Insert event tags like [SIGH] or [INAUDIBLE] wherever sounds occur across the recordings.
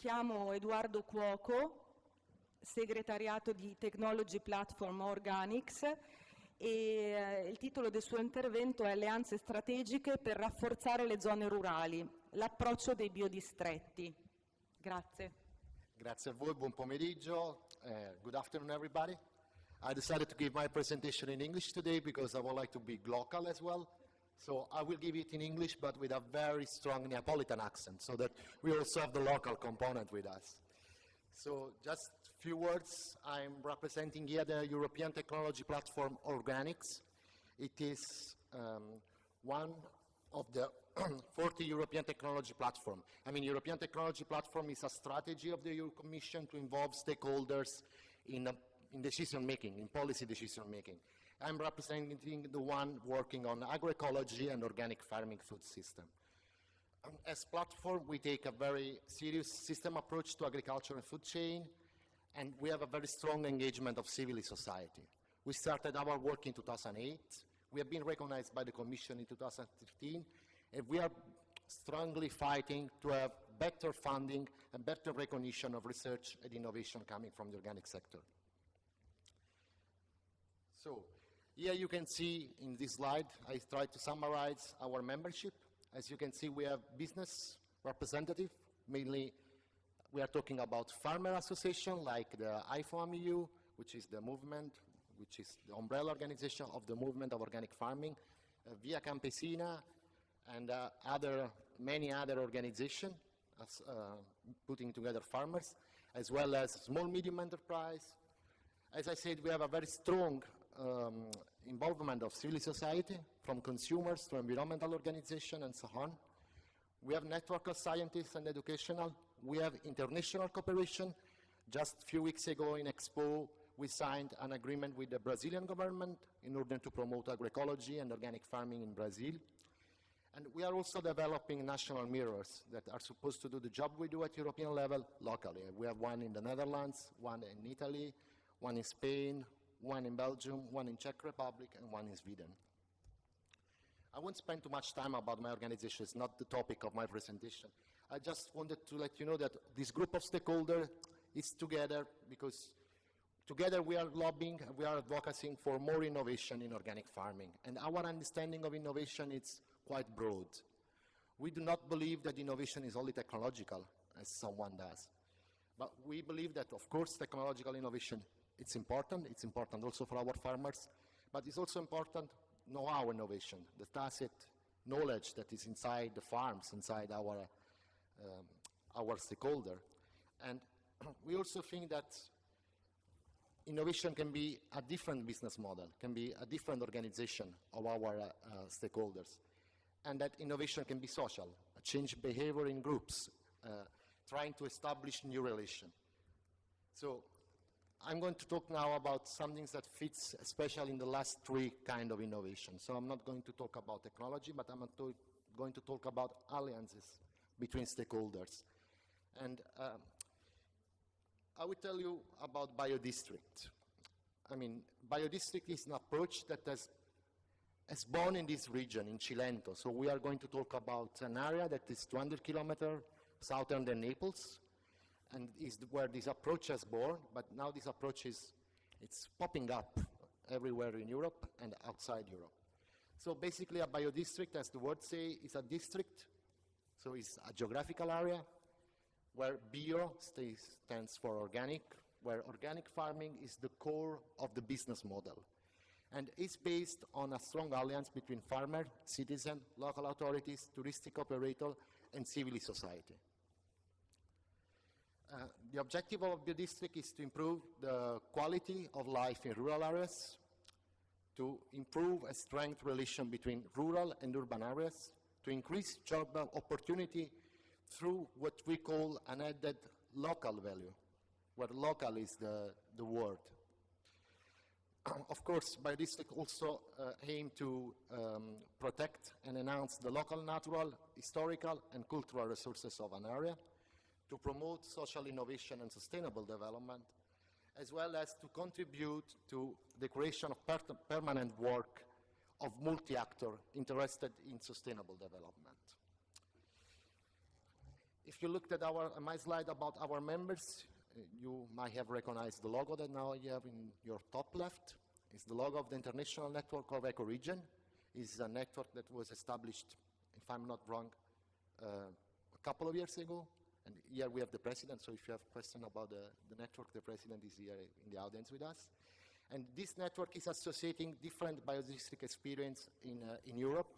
chiamo Edoardo Cuoco, segretariato di Technology Platform Organics e eh, il titolo del suo intervento è Alleanze strategiche per rafforzare le zone rurali, l'approccio dei biodistretti. Grazie. Grazie a voi, buon pomeriggio. Uh, good afternoon everybody. I decided to give my presentation in English today because I would like to be local as well. So I will give it in English, but with a very strong Neapolitan accent, so that we also have the local component with us. So just a few words. I'm representing here the European technology platform Organics. It is um, one of the [CLEARS THROAT] 40 European technology platform. I mean, European technology platform is a strategy of the EU Commission to involve stakeholders in, a, in decision making, in policy decision making. I'm representing the one working on agroecology and organic farming food system. Um, as platform, we take a very serious system approach to agriculture and food chain, and we have a very strong engagement of civil society. We started our work in 2008. We have been recognized by the Commission in 2013, and we are strongly fighting to have better funding and better recognition of research and innovation coming from the organic sector. So, here you can see in this slide, I tried to summarize our membership. As you can see, we have business representative, mainly we are talking about farmer association like the IFOAM which is the movement, which is the umbrella organization of the movement of organic farming, uh, Via Campesina, and uh, other, many other organizations uh, putting together farmers, as well as small medium enterprise. As I said, we have a very strong um, involvement of civil society, from consumers to environmental organizations and so on. We have network of scientists and educational. We have international cooperation. Just a few weeks ago in Expo, we signed an agreement with the Brazilian government in order to promote agroecology and organic farming in Brazil. And we are also developing national mirrors that are supposed to do the job we do at European level locally. We have one in the Netherlands, one in Italy, one in Spain, one in Belgium, one in Czech Republic, and one in Sweden. I won't spend too much time about my organization. It's not the topic of my presentation. I just wanted to let you know that this group of stakeholders is together because together we are lobbying, we are advocating for more innovation in organic farming. And our understanding of innovation is quite broad. We do not believe that innovation is only technological, as someone does. But we believe that, of course, technological innovation it's important. It's important also for our farmers, but it's also important know-how innovation, the tacit knowledge that is inside the farms, inside our, um, our stakeholder. And [CLEARS THROAT] we also think that innovation can be a different business model, can be a different organization of our uh, uh, stakeholders, and that innovation can be social, change behavior in groups, uh, trying to establish new relation. So I'm going to talk now about something that fits especially in the last three kind of innovation. So I'm not going to talk about technology, but I'm going to talk about alliances between stakeholders. And um, I will tell you about BioDistrict. I mean, BioDistrict is an approach that has, has born in this region, in Cilento. So we are going to talk about an area that is 200 kilometers southern than Naples, and is where this approach has born, but now this approach is it's popping up everywhere in Europe and outside Europe. So basically a biodistrict, as the word say, is a district, so it's a geographical area where bio stands for organic, where organic farming is the core of the business model. And it's based on a strong alliance between farmer, citizen, local authorities, touristic operator, and civil society. Uh, the objective of the district is to improve the quality of life in rural areas, to improve a strength relation between rural and urban areas, to increase job opportunity through what we call an added local value, where local is the, the word. [CLEARS THROAT] of course, biodistrict also uh, aim to um, protect and enhance the local natural, historical, and cultural resources of an area, to promote social innovation and sustainable development, as well as to contribute to the creation of per permanent work of multi-actors interested in sustainable development. if you looked at our, my slide about our members, you might have recognized the logo that now you have in your top left. It's the logo of the International Network of Ecoregion. It's a network that was established, if I'm not wrong, uh, a couple of years ago. And here we have the president, so if you have question about the, the network, the president is here in the audience with us. And this network is associating different biodistrict experience in, uh, in Europe,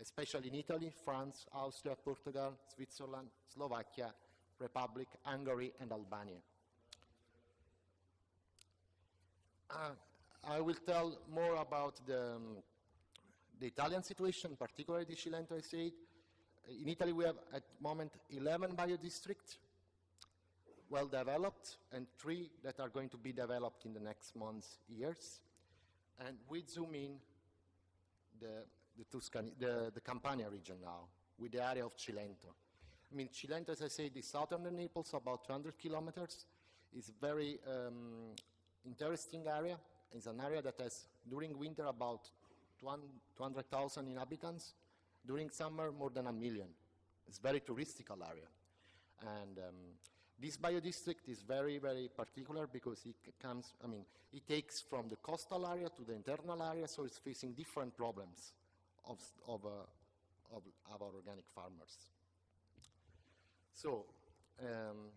especially in Italy, France, Austria, Portugal, Switzerland, Slovakia, Republic, Hungary, and Albania. Uh, I will tell more about the, um, the Italian situation, particularly the Cilento said. In Italy, we have at the moment 11 biodistricts, well developed, and three that are going to be developed in the next months, years. And we zoom in the, the, Tuscany, the, the Campania region now, with the area of Cilento. I mean, Cilento, as I said, is southern Naples, about 200 kilometers. It's a very um, interesting area. It's an area that has, during winter, about 200,000 inhabitants. During summer, more than a million. It's very touristical area. And um, this biodistrict is very, very particular because it comes, I mean, it takes from the coastal area to the internal area, so it's facing different problems of, of, uh, of our organic farmers. So, um,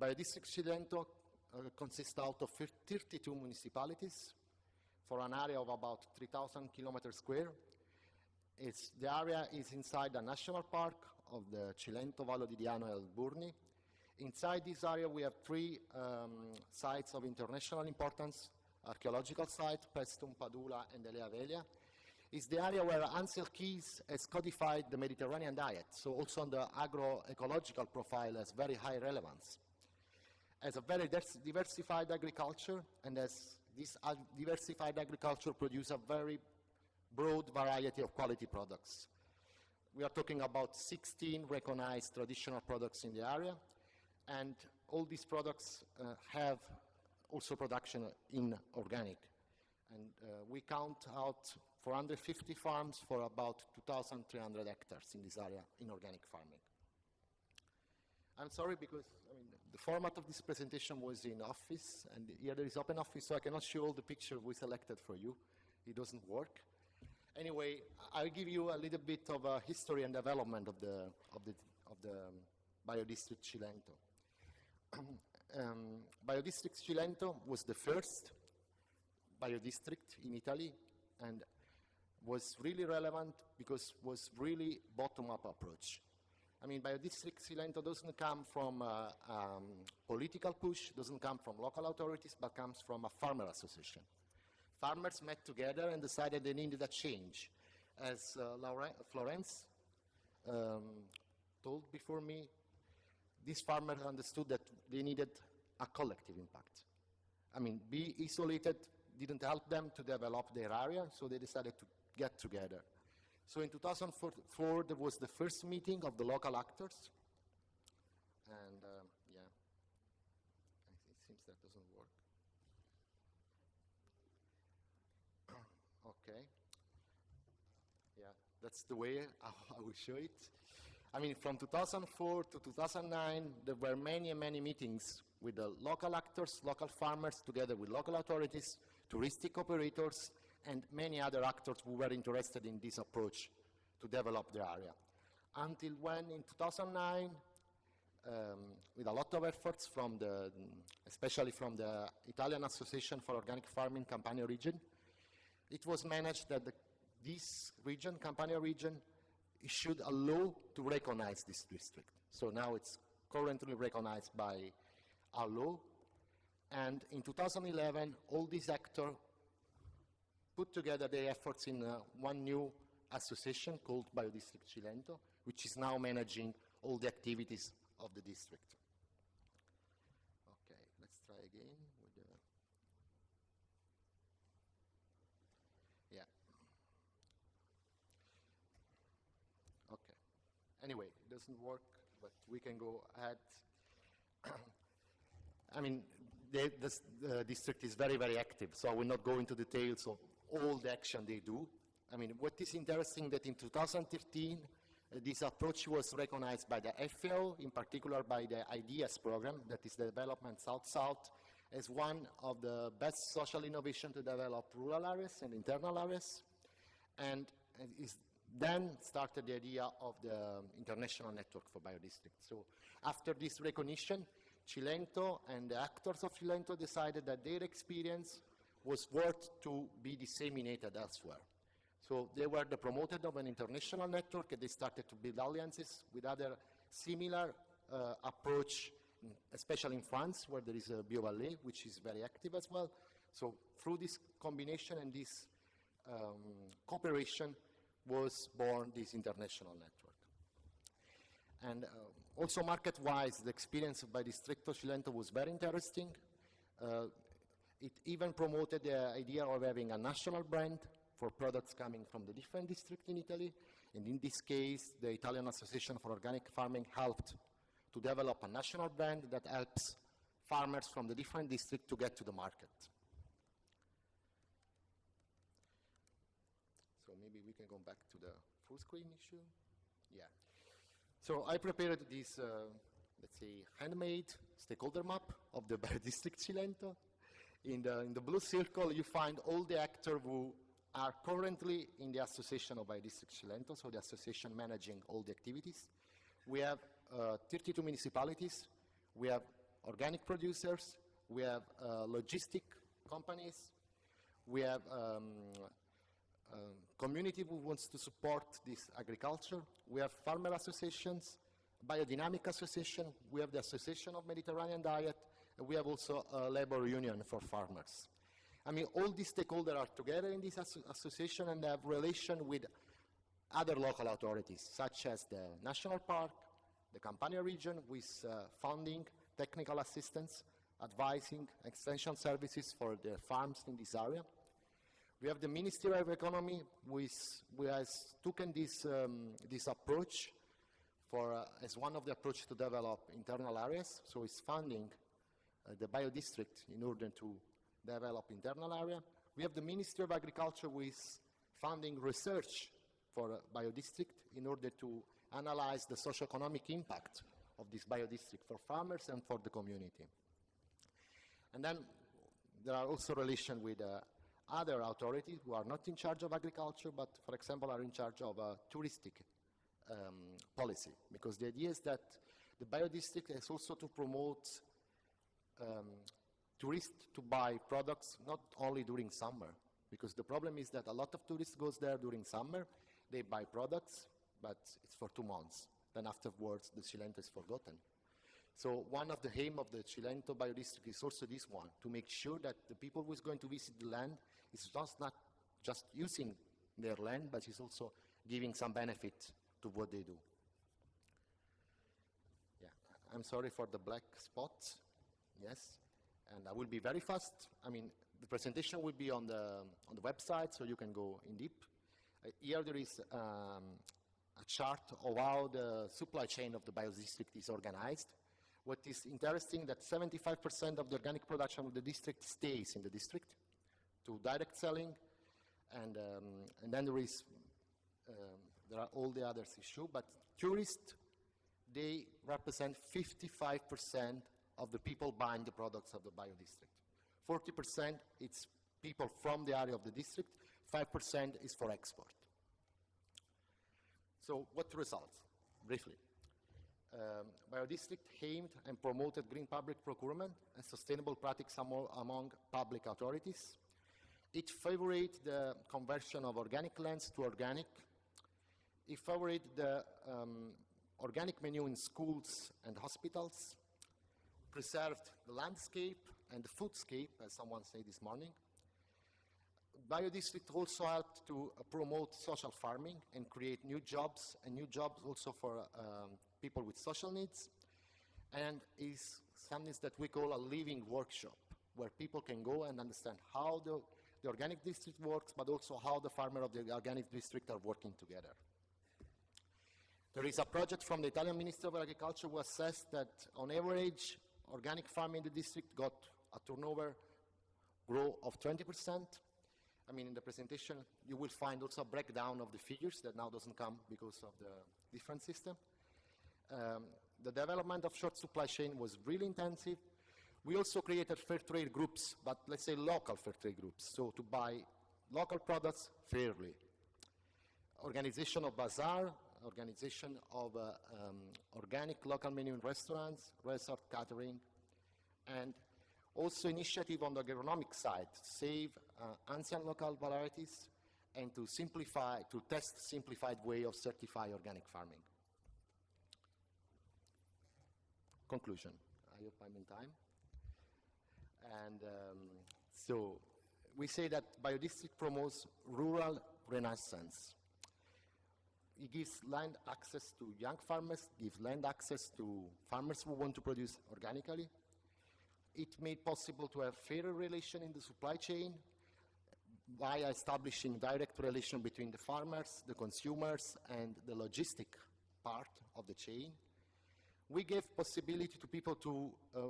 Biodistrict Cilento uh, consists out of 32 municipalities for an area of about 3,000 kilometers square. It's, the area is inside a national park of the Cilento, Vallo di Diano e Alburni. Inside this area we have three um, sites of international importance, archaeological site, Paestum, Padula and Elea Velia. It's the area where Ancel Keys has codified the Mediterranean diet, so also on the agroecological profile has very high relevance. As a very diversified agriculture, and as this diversified agriculture produces a very broad variety of quality products. We are talking about 16 recognized traditional products in the area, and all these products uh, have also production in organic. And uh, we count out 450 farms for about 2,300 hectares in this area in organic farming. I'm sorry because I mean, the format of this presentation was in office, and here there is open office, so I cannot show all the picture we selected for you. It doesn't work. Anyway, I'll give you a little bit of a history and development of the, of the, of the um, biodistrict Cilento. [CLEARS THROAT] um, biodistrict Cilento was the first biodistrict in Italy and was really relevant because was really bottom-up approach. I mean, biodistrict Cilento doesn't come from a um, political push, doesn't come from local authorities, but comes from a farmer association. Farmers met together and decided they needed a change. As uh, Florence um, told before me, these farmers understood that they needed a collective impact. I mean, be isolated didn't help them to develop their area, so they decided to get together. So in 2004, there was the first meeting of the local actors. And um, yeah, it seems that doesn't work. okay. Yeah, that's the way [LAUGHS] I will show it. I mean, from 2004 to 2009, there were many many meetings with the local actors, local farmers, together with local authorities, touristic operators, and many other actors who were interested in this approach to develop the area. Until when, in 2009, um, with a lot of efforts from the, especially from the Italian Association for Organic Farming Campania region, it was managed that the, this region, Campania region, issued a law to recognize this district. So now it's currently recognized by a law. And in 2011, all these actors put together their efforts in uh, one new association called Biodistrict Cilento, which is now managing all the activities of the district. Okay, let's try again with the... Yeah. Okay. Anyway, it doesn't work, but we can go ahead. [CLEARS THROAT] I mean, the, the district is very, very active, so I will not go into details of all the action they do. I mean, what is interesting that in 2013, Uh, This approach was recognized by the FAO, in particular by the IDEASS program, that is the Development South-South, as one of the best social innovation to develop rural areas and internal areas. And it is then started the idea of the um, international network for biodistricts. So after this recognition, Cilento and the actors of Cilento decided that their experience was worth to be disseminated elsewhere. So they were the promoter of an international network and they started to build alliances with other similar uh, approach, especially in France where there is a BioVallée, which is very active as well. So through this combination and this um, cooperation was born this international network. And uh, also market-wise, the experience Biodistretto Cilento was very interesting. Uh, it even promoted the idea of having a national brand for products coming from the different districts in Italy. And in this case, the Italian Association for Organic Farming helped to develop a national brand that helps farmers from the different districts to get to the market. So maybe we can go back to the full screen issue. Yeah. So I prepared this, uh, let's say, handmade stakeholder map of the [LAUGHS] Biodistrict Cilento. In the, in the blue circle, you find all the actors who are currently in the Association of Biodistrict Cilento, so the association managing all the activities. We have uh, 32 municipalities, we have organic producers, we have uh, logistic companies, we have um, community who wants to support this agriculture. We have farmer associations, biodynamic association, we have the Association of Mediterranean Diet, and we have also a labor union for farmers. I mean, all these stakeholders are together in this asso- association and have relation with other local authorities, such as the National Park, the Campania region, with uh, funding, technical assistance, advising, extension services for the farms in this area. We have the Ministry of Economy, which, who has taken this, um, this approach for, uh, as one of the approach to develop internal areas, so it's funding uh, the biodistrict in order to develop internal area. We have the Ministry of Agriculture with funding research for uh, biodistrict in order to analyze the socio-economic impact of this biodistrict for farmers and for the community. And then there are also relations with uh, other authorities who are not in charge of agriculture, but for example are in charge of uh, touristic um, policy. Because the idea is that the biodistrict is also to promote um, tourists to buy products not only during summer. Because the problem is that a lot of tourists goes there during summer, they buy products, but it's for two months. Then afterwards, the Cilento is forgotten. So one of the aim of the Cilento biodistrict is also this one, to make sure that the people who is going to visit the land is just not just using their land, but it's also giving some benefit to what they do. Yeah, I'm sorry for the black spots. Yes, and I will be very fast. I mean, the presentation will be on the on the website, so you can go in deep. Uh, here there is um, a chart of how the supply chain of the biodistrict is organized. What is interesting that 75% of the organic production of the district stays in the district to direct selling, and um, and then there is um, there are all the others issue, but tourists they represent 55% of the people buying the products of the bio district. 40% it's people from the area of the district, 5% is for export. So what results, briefly? Um, biodistrict aimed and promoted green public procurement and sustainable practice amo- among public authorities. It favored the conversion of organic lands to organic. It favored the um, organic menu in schools and hospitals, preserved the landscape and the foodscape, as someone said this morning. Biodistrict also helped to uh, promote social farming and create new jobs, and new jobs also for um, people with social needs, and is something that we call a living workshop, where people can go and understand how the, the organic district works, but also how the farmer of the organic district are working together. There is a project from the Italian Ministry of Agriculture who assessed that on average, organic farming in the district got a turnover growth of 20%, I mean, in the presentation, you will find also a breakdown of the figures that now doesn't come because of the different system. Um, the development of short supply chain was really intensive. We also created fair trade groups, but let's say local fair trade groups, so to buy local products fairly. Organization of bazaar, organization of uh, um, organic local menu in restaurants, resort catering, and also initiative on the agronomic side save uh, ancient local varieties and to simplify, to test simplified way of certify organic farming. Conclusion. I hope I'm in time. So we say that biodistrict promotes rural renaissance. It gives land access to young farmers, gives land access to farmers who want to produce organically. It made possible to have fairer relation in the supply chain by establishing direct relation between the farmers, the consumers, and the logistic part of the chain. We gave possibility to people to uh,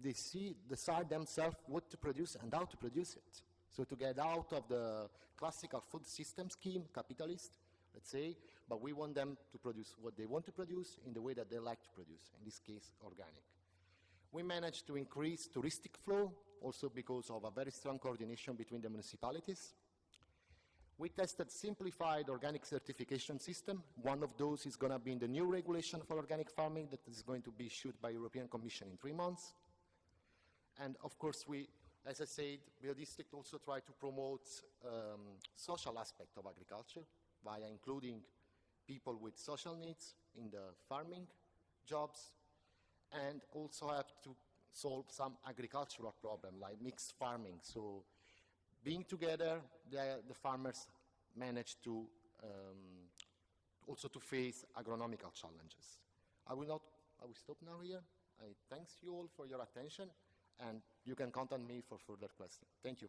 they see, decide themselves what to produce and how to produce it. So to get out of the classical food system scheme, capitalist, let's say, but we want them to produce what they want to produce in the way that they like to produce, in this case, organic. We managed to increase touristic flow, also because of a very strong coordination between the municipalities. We tested simplified organic certification system. One of those is going to be in the new regulation for organic farming that is going to be issued by European Commission in three months. And of course, we, as I said, Biodistrict also try to promote um, social aspect of agriculture via including people with social needs in the farming jobs and also have to solve some agricultural problem like mixed farming. So being together, the, the farmers manage to um, also to face agronomical challenges. I will not, I will stop now here. I thanks you all for your attention and you can contact me for further questions. Thank you.